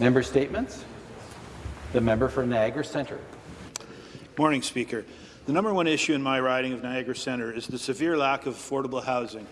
Member statements. The member for Niagara Centre. Morning, Speaker. The number one issue in my riding of Niagara Centre is the severe lack of affordable housing.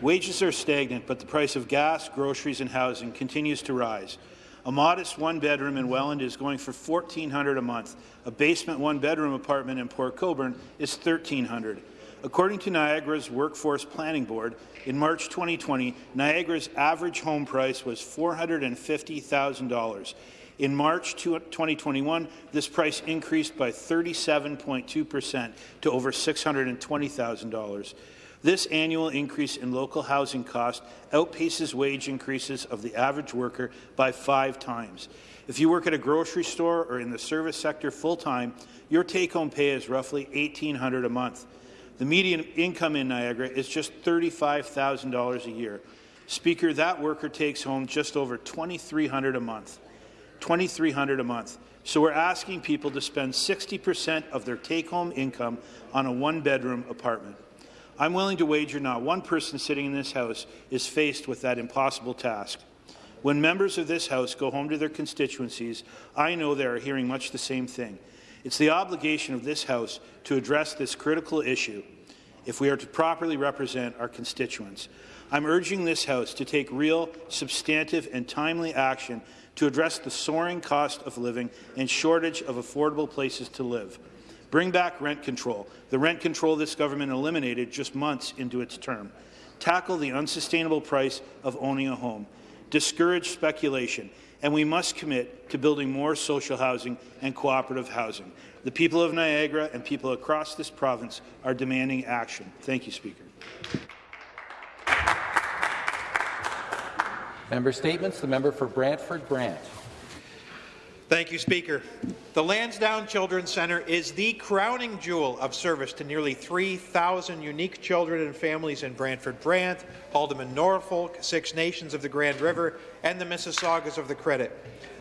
Wages are stagnant, but the price of gas, groceries and housing continues to rise. A modest one-bedroom in Welland is going for $1,400 a month. A basement one-bedroom apartment in Port Colborne is $1,300. According to Niagara's Workforce Planning Board, in March 2020, Niagara's average home price was $450,000. In March 2021, this price increased by 37.2 percent to over $620,000. This annual increase in local housing cost outpaces wage increases of the average worker by five times. If you work at a grocery store or in the service sector full-time, your take-home pay is roughly 1,800 a month. The median income in Niagara is just $35,000 a year. Speaker, that worker takes home just over $2,300 a month. $2,300 a month. So we're asking people to spend 60% of their take-home income on a one-bedroom apartment. I'm willing to wager not one person sitting in this House is faced with that impossible task. When members of this House go home to their constituencies, I know they are hearing much the same thing. It's the obligation of this House to address this critical issue if we are to properly represent our constituents. I'm urging this House to take real, substantive and timely action to address the soaring cost of living and shortage of affordable places to live. Bring back rent control, the rent control this government eliminated just months into its term. Tackle the unsustainable price of owning a home. Discourage speculation. And we must commit to building more social housing and cooperative housing. The people of Niagara and people across this province are demanding action. Thank you, Speaker. Member statements. The member for Brantford Brant. Thank you, Speaker. The Lansdowne Children's Centre is the crowning jewel of service to nearly 3,000 unique children and families in Brantford Brant, Haldimand Norfolk, Six Nations of the Grand River, and the Mississaugas of the Credit.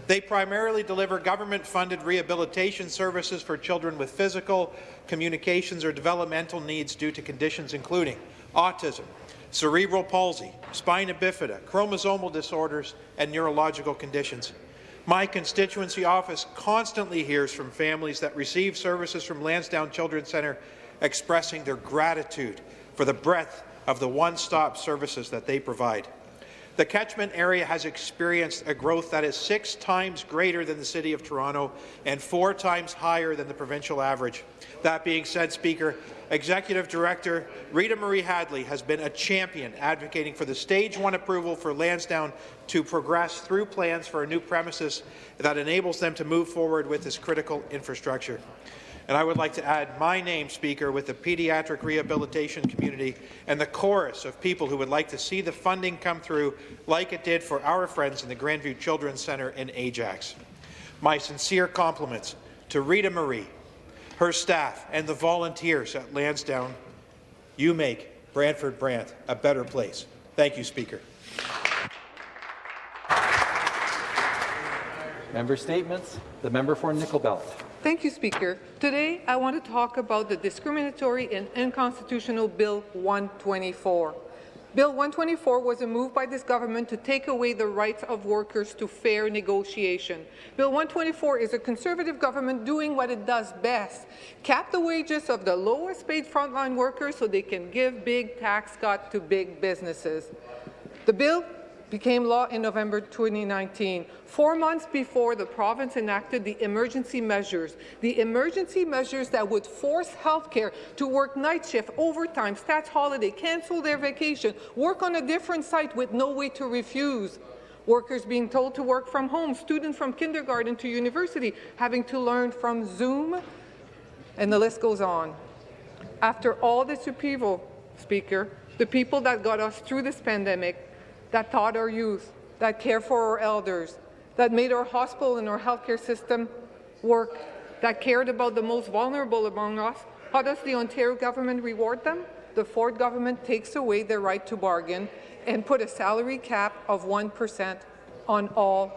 They primarily deliver government-funded rehabilitation services for children with physical, communications, or developmental needs due to conditions including autism, cerebral palsy, spina bifida, chromosomal disorders, and neurological conditions. My constituency office constantly hears from families that receive services from Lansdowne Children's Centre expressing their gratitude for the breadth of the one-stop services that they provide. The catchment area has experienced a growth that is six times greater than the City of Toronto and four times higher than the provincial average. That being said, Speaker, Executive Director Rita Marie Hadley has been a champion advocating for the Stage 1 approval for Lansdowne to progress through plans for a new premises that enables them to move forward with this critical infrastructure. And I would like to add my name, Speaker, with the pediatric rehabilitation community and the chorus of people who would like to see the funding come through like it did for our friends in the Grandview Children's Centre in Ajax. My sincere compliments to Rita Marie, her staff, and the volunteers at Lansdowne. You make Brantford Brant a better place. Thank you, Speaker. Member statements. The member for Nickel Belt. Thank you, Speaker. Today, I want to talk about the discriminatory and unconstitutional Bill 124. Bill 124 was a move by this government to take away the rights of workers to fair negotiation. Bill 124 is a Conservative government doing what it does best, cap the wages of the lowest paid frontline workers so they can give big tax cut to big businesses. The bill became law in November 2019, four months before the province enacted the emergency measures, the emergency measures that would force healthcare to work night shift, overtime, stats holiday, cancel their vacation, work on a different site with no way to refuse. Workers being told to work from home, students from kindergarten to university having to learn from Zoom, and the list goes on. After all this upheaval, Speaker, the people that got us through this pandemic that taught our youth, that care for our elders, that made our hospital and our healthcare system work, that cared about the most vulnerable among us, how does the Ontario government reward them? The Ford government takes away their right to bargain and put a salary cap of 1% on all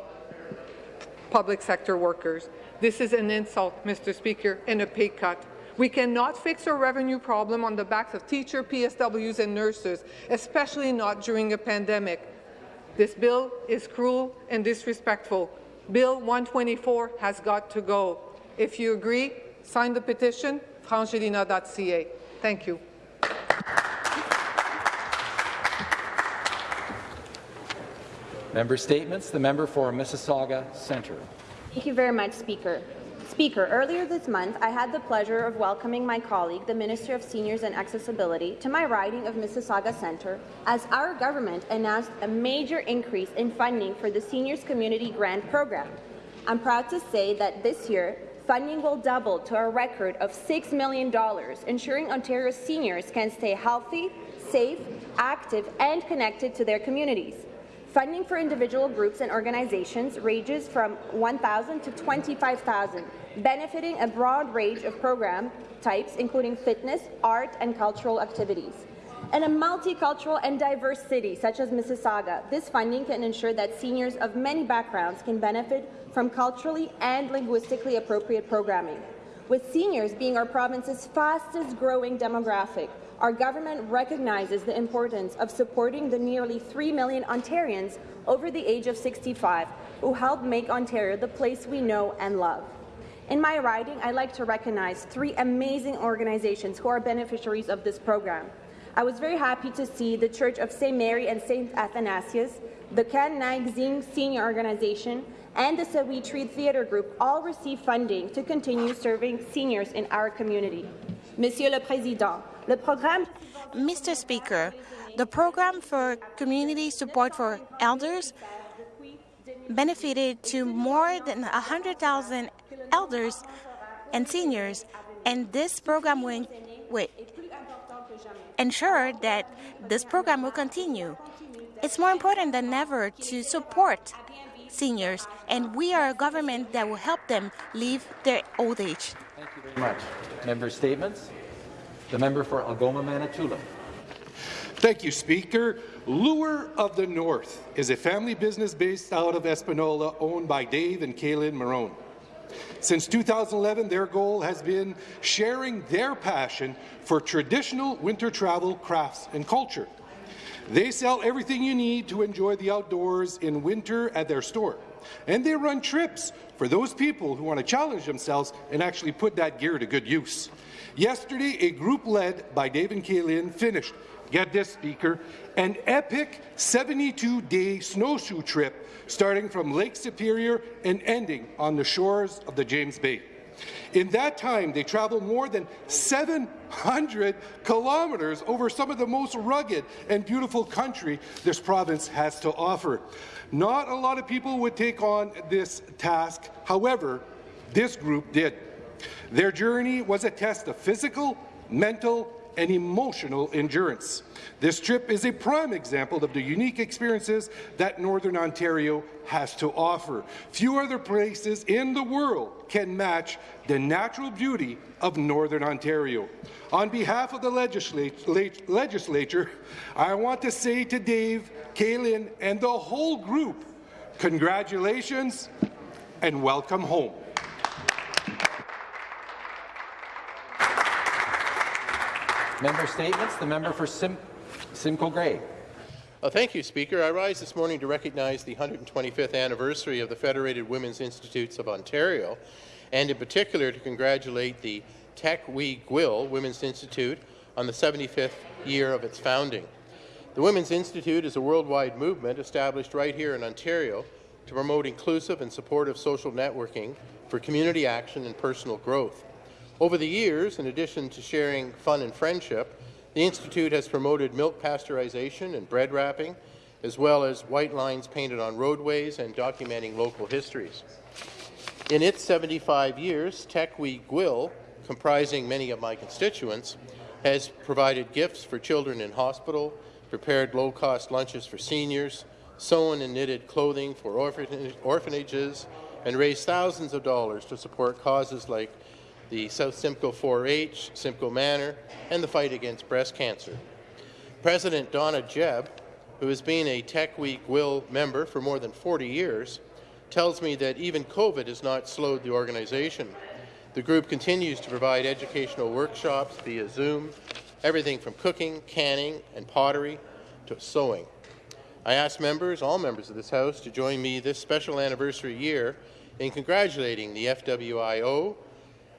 public sector workers. This is an insult, Mr. Speaker, and a pay cut. We cannot fix our revenue problem on the backs of teachers, PSWs and nurses, especially not during a pandemic. This bill is cruel and disrespectful. Bill 124 has got to go. If you agree, sign the petition, frangelina.ca. Thank you. Member statements. The member for Mississauga Centre. Thank you very much, Speaker. Speaker, earlier this month, I had the pleasure of welcoming my colleague, the Minister of Seniors and Accessibility, to my riding of Mississauga Centre as our government announced a major increase in funding for the Seniors Community Grant Program. I'm proud to say that this year, funding will double to a record of $6 million, ensuring Ontario's seniors can stay healthy, safe, active, and connected to their communities. Funding for individual groups and organizations ranges from 1,000 to 25,000, benefiting a broad range of program types, including fitness, art, and cultural activities. In a multicultural and diverse city such as Mississauga, this funding can ensure that seniors of many backgrounds can benefit from culturally and linguistically appropriate programming. With seniors being our province's fastest growing demographic, our government recognizes the importance of supporting the nearly 3 million Ontarians over the age of 65 who help make Ontario the place we know and love. In my riding, I'd like to recognize three amazing organizations who are beneficiaries of this program. I was very happy to see the Church of St. Mary and St. Athanasius, the Ken Nag Zing Senior Organization, and the Sawitri Theatre Group all receive funding to continue serving seniors in our community. Monsieur le Président, Mr. Speaker, the program for community support for elders benefited to more than 100,000 elders and seniors, and this program will, will ensure that this program will continue. It's more important than ever to support seniors, and we are a government that will help them live their old age. Thank you very much. Member statements. The member for Algoma Manitoulin. Thank you, Speaker. Lure of the North is a family business based out of Espanola owned by Dave and Kaylin Marone. Since 2011, their goal has been sharing their passion for traditional winter travel, crafts and culture. They sell everything you need to enjoy the outdoors in winter at their store. And they run trips for those people who want to challenge themselves and actually put that gear to good use. Yesterday, a group led by Dave and finished, get this, Speaker, an epic 72-day snowshoe trip starting from Lake Superior and ending on the shores of the James Bay. In that time, they traveled more than 700 kilometers over some of the most rugged and beautiful country this province has to offer. Not a lot of people would take on this task. However, this group did. Their journey was a test of physical, mental, and emotional endurance. This trip is a prime example of the unique experiences that Northern Ontario has to offer. Few other places in the world can match the natural beauty of Northern Ontario. On behalf of the legislat legislature, I want to say to Dave, Kaylin, and the whole group, congratulations and welcome home. Member statements. The member for Sim Simcoe Grey. Well, uh, thank you, Speaker. I rise this morning to recognize the 125th anniversary of the Federated Women's Institutes of Ontario, and in particular to congratulate the Tech We Gwill Women's Institute on the 75th year of its founding. The Women's Institute is a worldwide movement established right here in Ontario to promote inclusive and supportive social networking for community action and personal growth. Over the years, in addition to sharing fun and friendship, the Institute has promoted milk pasteurization and bread wrapping, as well as white lines painted on roadways and documenting local histories. In its 75 years, Tech We Gwill, comprising many of my constituents, has provided gifts for children in hospital, prepared low-cost lunches for seniors, sewn and knitted clothing for orphanages, and raised thousands of dollars to support causes like the South Simcoe 4-H, Simcoe Manor, and the fight against breast cancer. President Donna Jebb, who has been a Tech Week Will member for more than 40 years, tells me that even COVID has not slowed the organization. The group continues to provide educational workshops via Zoom, everything from cooking, canning, and pottery to sewing. I ask members, all members of this House, to join me this special anniversary year in congratulating the FWIO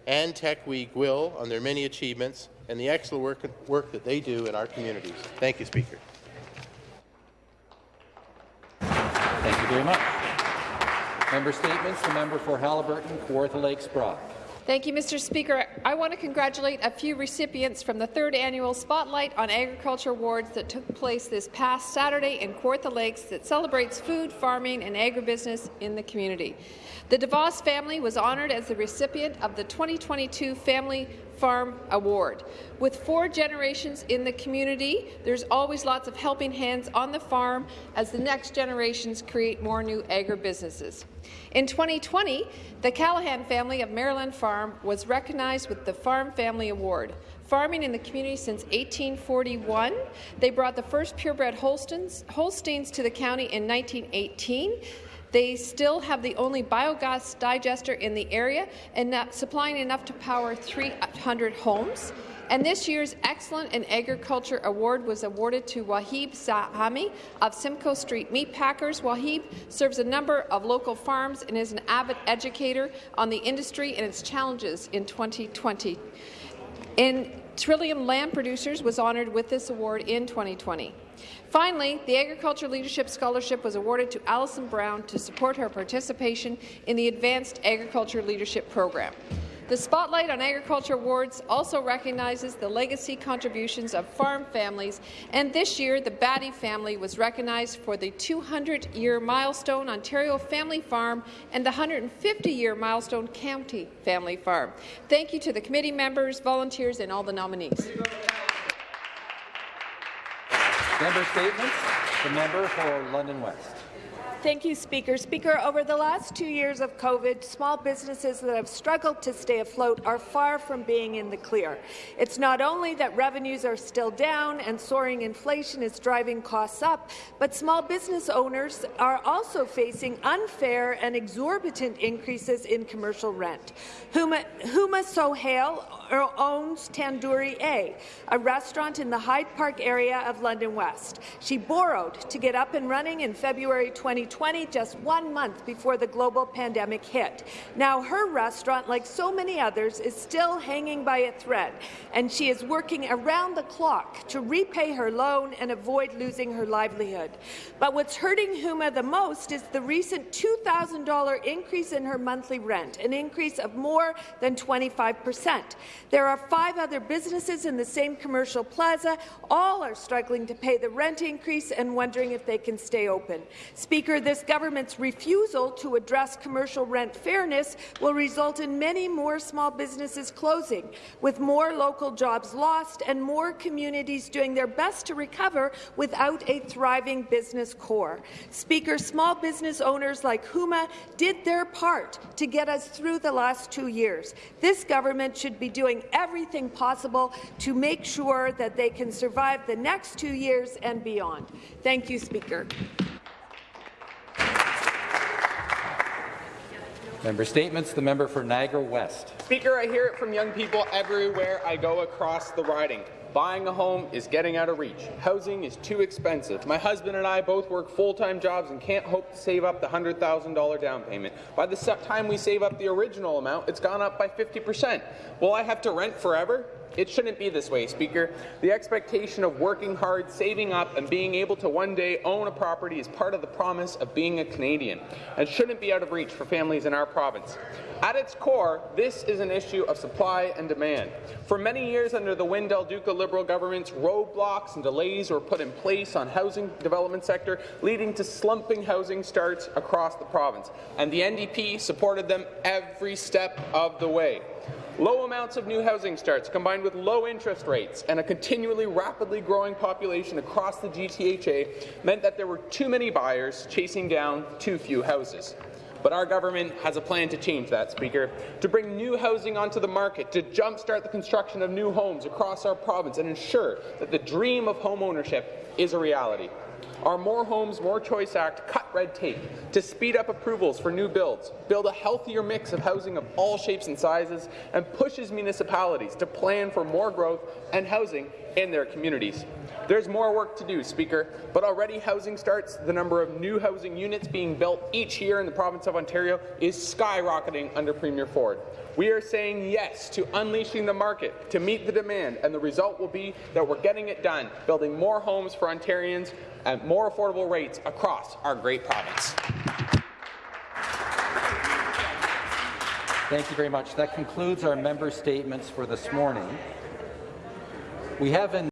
and Tech Week Will on their many achievements and the excellent work, work that they do in our communities. Thank you, Speaker. Thank you very much. Member statements. The member for Haliburton, Kawartha Lakes Brock. Thank you, Mr. Speaker. I want to congratulate a few recipients from the third annual Spotlight on Agriculture Awards that took place this past Saturday in Kawartha Lakes that celebrates food, farming and agribusiness in the community. The DeVos family was honoured as the recipient of the 2022 Family Farm Award. With four generations in the community, there's always lots of helping hands on the farm as the next generations create more new agribusinesses. In 2020, the Callahan family of Maryland Farm was recognized with the Farm Family Award. Farming in the community since 1841, they brought the first purebred Holsteins, Holsteins to the county in 1918. They still have the only biogas digester in the area and supplying enough to power 300 homes. And this year's Excellent in Agriculture Award was awarded to Wahib Sahami of Simcoe Street Meat Packers. Wahib serves a number of local farms and is an avid educator on the industry and its challenges in 2020. In Trillium Lamb Producers was honoured with this award in 2020. Finally, the Agriculture Leadership Scholarship was awarded to Alison Brown to support her participation in the Advanced Agriculture Leadership Program. The Spotlight on Agriculture Awards also recognizes the legacy contributions of farm families, and this year the Batty family was recognized for the 200-year milestone Ontario Family Farm and the 150-year milestone County Family Farm. Thank you to the committee members, volunteers, and all the nominees. Member statements. The member for London West. Thank you, Speaker. Speaker, over the last two years of COVID, small businesses that have struggled to stay afloat are far from being in the clear. It's not only that revenues are still down and soaring inflation is driving costs up, but small business owners are also facing unfair and exorbitant increases in commercial rent. Huma, Huma Sohail owns Tandoori A, a restaurant in the Hyde Park area of London West. She borrowed to get up and running in February 2020 2020, just one month before the global pandemic hit. Now, her restaurant, like so many others, is still hanging by a thread, and she is working around the clock to repay her loan and avoid losing her livelihood. But what's hurting Huma the most is the recent $2,000 increase in her monthly rent, an increase of more than 25 percent. There are five other businesses in the same commercial plaza. All are struggling to pay the rent increase and wondering if they can stay open. Speaker, this government's refusal to address commercial rent fairness will result in many more small businesses closing, with more local jobs lost and more communities doing their best to recover without a thriving business core. Speaker, small business owners like Huma did their part to get us through the last two years. This government should be doing everything possible to make sure that they can survive the next two years and beyond. Thank you, Speaker. Member statements. The member for Niagara West. Speaker, I hear it from young people everywhere I go across the riding. Buying a home is getting out of reach. Housing is too expensive. My husband and I both work full-time jobs and can't hope to save up the $100,000 down payment. By the time we save up the original amount, it's gone up by 50%. Will I have to rent forever? It shouldn't be this way, Speaker. The expectation of working hard, saving up, and being able to one day own a property is part of the promise of being a Canadian, and shouldn't be out of reach for families in our province. At its core, this is an issue of supply and demand. For many years under the Wynne Del Duca Liberal governments, roadblocks and delays were put in place on housing development sector, leading to slumping housing starts across the province, and the NDP supported them every step of the way. Low amounts of new housing starts, combined with low interest rates and a continually rapidly growing population across the GTHA, meant that there were too many buyers chasing down too few houses. But our government has a plan to change that, Speaker, to bring new housing onto the market, to jumpstart the construction of new homes across our province and ensure that the dream of home ownership is a reality. Our More Homes, More Choice Act cut red tape to speed up approvals for new builds, build a healthier mix of housing of all shapes and sizes, and pushes municipalities to plan for more growth and housing in their communities. There's more work to do, Speaker, but already housing starts, the number of new housing units being built each year in the province of Ontario is skyrocketing under Premier Ford. We are saying yes to unleashing the market to meet the demand, and the result will be that we're getting it done, building more homes for Ontarians at more affordable rates across our great province. Thank you very much. That concludes our member statements for this morning. We have in